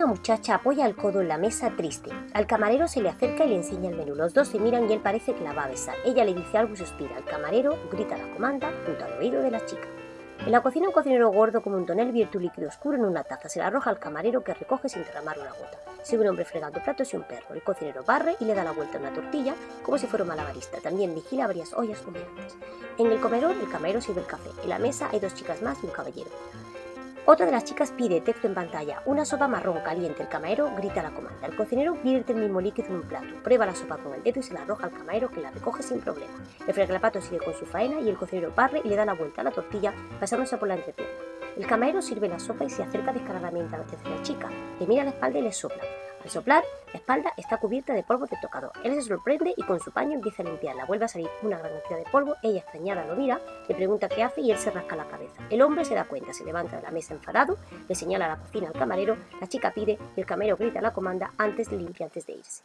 Una muchacha apoya el codo en la mesa triste. Al camarero se le acerca y le enseña el menú. Los dos se miran y él parece que la va a besar. Ella le dice algo y suspira. El camarero grita la comanda junto al oído de la chica. En la cocina un cocinero gordo como un tonel vierte un líquido oscuro en una taza. Se la arroja al camarero que recoge sin derramar una gota. Sigue un hombre fregando platos y un perro. El cocinero barre y le da la vuelta a una tortilla como si fuera un malabarista. También vigila varias ollas humeantes. En el comedor el camarero sirve el café. En la mesa hay dos chicas más y un caballero. Otra de las chicas pide texto en pantalla, una sopa marrón caliente. El camarero grita la comanda. El cocinero vierte el mismo líquido en un plato, prueba la sopa con el dedo y se la arroja al camarero que la recoge sin problema. El fregalapato sigue con su faena y el cocinero barre y le da la vuelta a la tortilla pasándose por la entrepierna. El camarero sirve la sopa y se acerca descaradamente a la tercera chica. Le mira la espalda y le sopla. Al soplar, la espalda está cubierta de polvo de tocador. Él se sorprende y con su paño empieza a limpiarla. Vuelve a salir una gran cantidad de polvo. Ella extrañada lo mira, le pregunta qué hace y él se rasca la cabeza. El hombre se da cuenta, se levanta de la mesa enfadado, le señala la cocina al camarero, la chica pide y el camarero grita la comanda antes de limpiar antes de irse.